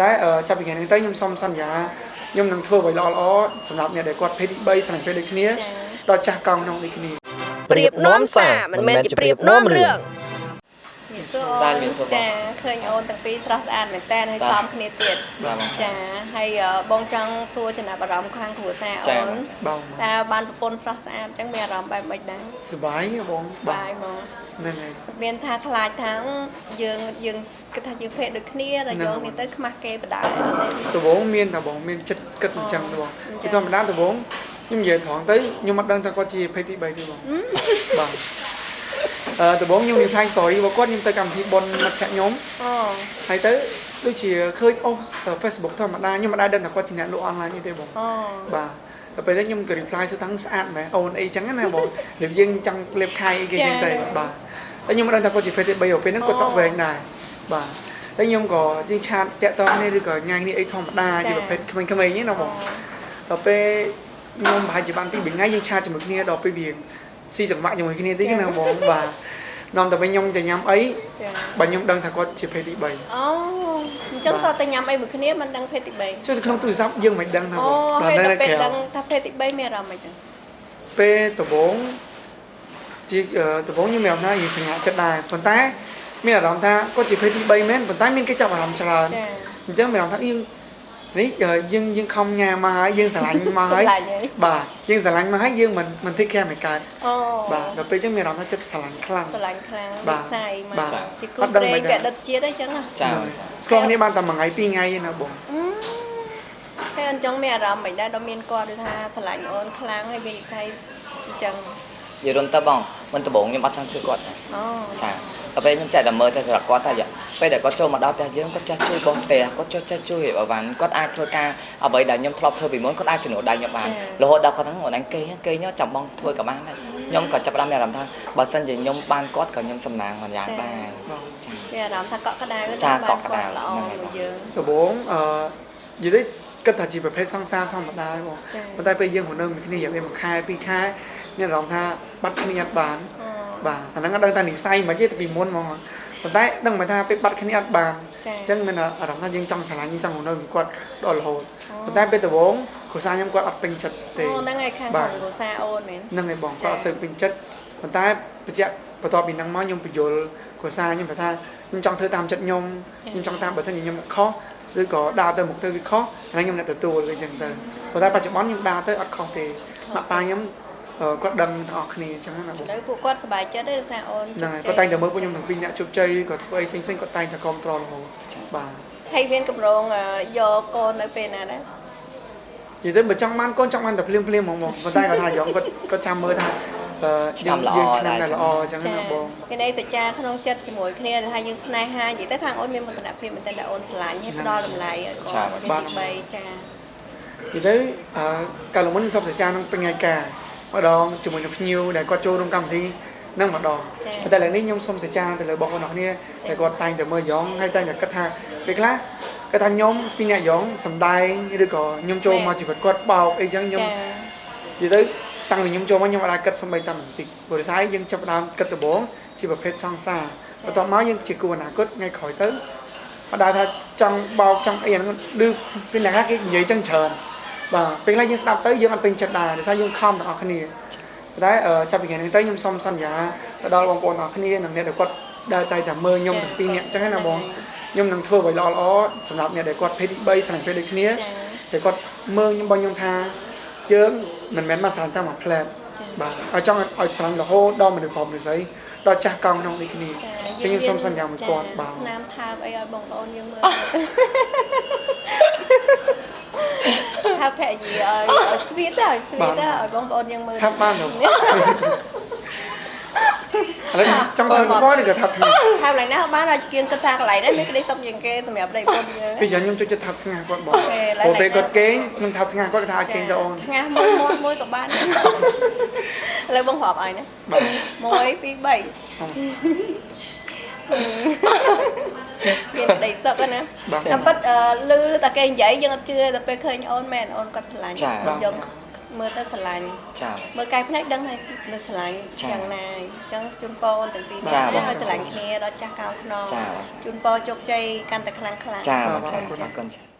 តែចាប់ពីថ្ងៃនេះទៅខ្ញុំសូមសន្យាខ្ញុំនឹងធ្វើអ្វីល្អល្អសម្រាប់អ្នកដែលគាត់ភេទទី3ស្រឡាញ់ភេទដូចគ្នាដល់ចាស់កង់ក្នុងដូចគ្នាប្រៀបនាំសារមិនមែនជាប្រៀបនាំរឿង ចាជំរាបសួរបងចាឃើញអូនទាំងពីរស្រស់ស្អាតមែនតើហើយចាសំគ្នាទៀតចាបងចាហើយអឺបងចង់សួរចំណាប់អារម្មណ៍ខាងគ្រួសារចាអូនបងចាបងតើបានប្រពន្ធស្រស់ស្អាតអញ្ចឹងមានអារម្មណ៍បែបម៉េចដែរសុបាយបងស្បាយហ្មងហ្នឹងហើយមានថាខ្លាចថាយើងយើងគិតថាយើងភេទដូចគ្នាតែយកនេះទៅខ្មាស់គេបដាអត់ទេដំបូងមានតែបងមានចិត្តគិតអញ្ចឹងទេបងអញ្ចឹជាងធម្មតាដំបូងខ្ញុំនិយាយត្រង់ទៅខ្ញុំអត់ដឹងថាគាត់ជាភេទទី3ទេបងបាទអឺ ដំបូងខ្ញុំ reply story របស់គាត់ខ្ញុំទៅកម្មវិធីបុណ្យមិត្តភក្តិខ្ញុំអូហើយទៅដូចជាឃើញអូស Facebook ធម្មតាខ្ញុំមិនដែរដឹងថាគាត់ជាអ្នកលក់អនឡាញទេបងអូបាទដល់ពេលហ្នឹងខ្ញុំក៏ reply សួរថាស្អាតមែនអូនអីចឹងណាបងរបៀបយើងចង់លេបខៃអីគេចឹងទៅបាទតែខ្ញុំមិនដឹងថាគាត់ជាភេទទី3ពេលហ្នឹងគាត់សក់វែងដែរបាទតែខ្ញុំក៏យើងឆាតតាក់តងគ្នាឬក៏ញ៉ាំគ្នាអីធម្មតាជាប្រភេទក្មេងៗហ្នឹងណាបងដល់ពេលខ្ញុំប្រហែលជាបានពីរថ្ងៃយើងឆាតជាមួយគ្នាដល់ពេលវា ស៊ីចង្វាក់ជាមួយគ្នាតិចណាបងបាទនាំតែពេលខ្ញុំទៅញ៉ាំអីចាបើខ្ញុំដឹងថាគាត់ជាភេទទី3អូអញ្ចឹងតើទៅញ៉ាំអីមួយគ្នាមិនដឹងភេទទី3ចុះនៅក្នុងទូរស័ព្ទយើងមិនដឹងថាអូបងហើយនៅដល់ពេលក្រៅដឹងថាភេទទី3មានអារម្មណ៍មិនចឹងពេលដំបូងជាអឺដំបូងខ្ញុំមានអារម្មណ៍ថាយើងសង្ហាចិត្តដែរប៉ុន្តែមានអារម្មណ៍ថាគាត់ជាភេទទី3មែនប៉ុន្តែមានគេចាប់អារម្មណ៍ច្រើនចាអញ្ចឹងមានអារម្មណ៍ថាយើង នេះអឺយើងយើងខំញ៉ាំមកហើយយើងស្រឡាញ់មកហើយស្រឡាញ់ហើយបាទយើងស្រឡាញ់មកហើយយើងមិនមិន thích care មិនកើតអូបាទដល់ពេលអញ្ចឹងមានអារម្មណ៍ថាចិត្តស្រឡាញ់ខ្លាំងស្រឡាញ់ខ្លាំងបាទវិស័យមកបាទជាគូអត់ដឹងព្រេងមិនដឹងកដិតជាតិអីចឹងណាចាហ្នឹងបងហើយចាស្គាល់គ្នាបានតែមួយថ្ងៃពីរថ្ងៃទេណាបងអឺហើយអញ្ចឹងមានអារម្មណ៍មិនដែរដល់មានគាត់ដូចថាស្រឡាញ់អូនខ្លាំងហើយវាវិស័យអញ្ចឹងនិយាយរួមទៅបង មិនដំបងខ្ញុំអត់ចង់ជឿគាត់ទេអូចាដល់ពេលខ្ញុំចែកតែមើលទៅសម្រាប់គាត់តែពេលដែលគាត់ចូលមកដល់ផ្ទះយើងគាត់ចេះជួយបងផ្ទះគាត់ចេះចេះជួយអីវ៉ាន់គាត់អាចធ្វើការអ្វីដែលខ្ញុំធ្លាប់ធ្វើពីមុនគាត់អាចជំនួសដៃខ្ញុំបានរហូតដល់គាត់ហ្នឹងអូនអញគេគេញចាំបងធ្វើក៏បានដែរខ្ញុំក៏ចាប់ផ្ដើមមានអារម្មណ៍ថាបើសិនជាខ្ញុំបានគាត់ក៏ខ្ញុំសំណាងមួយយ៉ាងដែរបងចាមានអារម្មណ៍ថាកក់ក្ដៅចាបានកក់ក្ដៅល្អហ្នឹងហើយមួយយើងដំបូងអឺនិយាយទៅគិតថាជាប្រភេទសង្សារធម្មតាទេបងចាប៉ុន្តែពេលយើងរស់នៅមួយគ្នារយៈពេលមួយខែពីរខែ មានអារម្មណ៍ថាបាត់គ្នាអត់បានអូបាទអាហ្នឹងអត់ដឹងថានិស័យមិនទេតែពីមុនហ្មងប៉ុន្តែដឹងមកថាពេលបាត់គ្នាអត់បានចាអញ្ចឹងមានអារម្មណ៍ថាយើងចង់ស្រឡាញ់យើងចង់រស់នៅជាមួយគាត់ដល់រហូតអូប៉ុន្តែពេលដំបូងគ្រួសារខ្ញុំគាត់អត់ពេញចិត្តទេអូហ្នឹងហើយខាងបាខាទងគ្រួសារអូនមែនហ្នឹងហើយបងចាគាត់អត់សូវពេញចិត្តប៉ុន្តែបញ្ជាក់បន្ទាប់ពីហ្នឹងមកខ្ញុំបញ្យល់គ្រួសារខ្ញុំថាខ្ញុំចង់ធ្វើតាមចិត្តខ្ញុំខ្ញុំចង់តាមបើសិនជាខ្ញុំខុសឬក៏ដើរទៅមុខទៅវាខុសអាហ្នឹងខ្ញុំអ្នកទទួលវាអញ្ចឹងទៅប៉ុន្តែបច្ចុប្បន្នខ្ញុំដើរទៅអត់ខុសទេម៉ាក់ប៉ាខ្ញុំអឺ គាត់ដឹងទាំងអស់គ្នាអញ្ចឹងណាបងទៅពួកគាត់សប្បាយចិត្តទេដោយសារអូនហ្នឹងហើយជោគជ័គាត់តែងតែមើលពួកខ្ញុំទាំងពីរអ្នកជោគជ័យឬក៏ធ្វើអីផ្សេងៗគាត់តែងតែគ្រប់ត្ររហូតបាទហើយមានកម្រងអឺយកកូននៅពេលណាដែរនិយាយទៅបើចង់បានកូនចង់បានតែភ្លាមភ្លាមហ្មងបងប៉ុន្តែគាត់ថាយ៉ងគាត់គាត់ចាំមើលថាអឺឆ្នាំល្អយើងឆ្នាំដែរតែល្អអញ្ចឹងណាបងមានន័យសច្ចាក្នុងចិត្តជាមួយគ្នាថាយើងស្នេហានិយាយទៅខាងអូនមានមោទនភាពមែនតើដែលអូនស្រឡាញ់ហើយផ្ដល់តម្លៃឲ្យគាត់បាទទី3ចានិយាយទៅអឺកាលមុនខ្ញុំធ្លាប់សច្ចានឹងពេញថ្ងៃការ ម្ដងជាមួយនឹងភ្ញៀវដែលគាត់ចូលរួមកម្មវិធីនឹងម្ដងប៉ុន្តែឥឡូវនេះខ្ញុំសូមសច្ចាទៅលើបងប្អូនអរគ្នាដែលគាត់តែងតែមើលយ៉ងហើយតែងតែគិតថាពេលខ្លះគាត់ថាខ្ញុំពីអ្នកយ៉ងសំដែងឬក៏ខ្ញុំចូលមកជីវិតគាត់បោកអីចឹងខ្ញុំចានិយាយទៅតាំងពីខ្ញុំចូលមកខ្ញុំអត់អាចគិតសំបីតែបន្តិចព្រោះដោយសារយើងចាប់ផ្ដើមគិតដំបូងជាប្រភេទសង្សារបន្ទាប់មកយើងជាគូអនាគតថ្ងៃក្រោយទៅអត់ដែរថាចង់បោកចង់អីអាហ្នឹងឌឺពីអ្នកខ្លះគេនិយាយចឹងច្រើន បាទពេលខ្លះយើងស្ដាប់ទៅយើងអត់ពេញចិត្តដែរដោយសារយើងខំទាំងអស់គ្នាប៉ុន្តែអឺចាប់ពីថ្ងៃនេះទៅខ្ញុំសូមសន្យាទៅដល់បងប្អូនទាំងអស់គ្នានិងអ្នកដែលគាត់ដើរតែតែមើលខ្ញុំទាំងពីរនាក់ចឹងណាបងខ្ញុំនឹងធ្វើអ្វីល្អល្អៗសម្រាប់អ្នកដែលគាត់ភេទទី3ស្រឡាញ់ភេទដូចគ្នាចាតែគាត់មើលខ្ញុំបងខ្ញុំថាយើងមិនមែនមកស្រឡាញ់តែមួយផ្លែតបាទឲ្យចង់ឲ្យស្រឡាញ់រហូតដល់មនុស្សព្រមនិស័យដល់ចាស់កង់ក្នុងដូចគ្នាចាចឹងខ្ញុំសូមសន្យាមួយគាត់បាទស្នាមថើបអីឲ្យបងប្អូនយើងមើល ថាភរិយាឲ្យឲ្យស្វីតទៅឲ្យស្វីតទៅឲ្យបងប្អូនយើងមើលថាប់បានទៅឥឡូវចង់ធ្វើគាត់ឬក៏ថាប់ថ្ងៃថាកន្លែងណាបានឲ្យជាងគិតថាកន្លែងហ្នឹងមានក្តីសុខជាងគេសម្រាប់ប្តីប្រពន្ធយើងពីយ៉ាងខ្ញុំចូលចិត្តថាប់ថ្ងៃគាត់បងអូខេឥឡូវព្រោះពេលគាត់គេងខ្ញុំថាប់ថ្ងៃគាត់គាត់ថាឲ្យគេងទៅអូនថ្ងៃមួយមួយមួយក៏បានឥឡូវបងប្រាប់ឲ្យណាបាទ1 2 3 មានក្តីសុខណាបាទតាមពិតអឺឮតែគេនិយាយយើងអត់ជឿតែពេលឃើញអូនមែនអូនគាត់ស្រឡាញ់ចាយើងមើលទៅស្រឡាញ់ចាមើលកាយភ្នែកដឹងហើយនៅស្រឡាញ់ចា៎យ៉ាងណាហើយអញ្ចឹងជូនពរអូនទាំងពីរចា៎នាក់បងឲ្យស្រឡាញ់គ្នាដល់ចាស់កោងខ្នងចាបាទចាជូនពរជោគជ័យកាន់តែខ្លាំងខ្លាំងចាបាទចាអរគុណអរគុណចា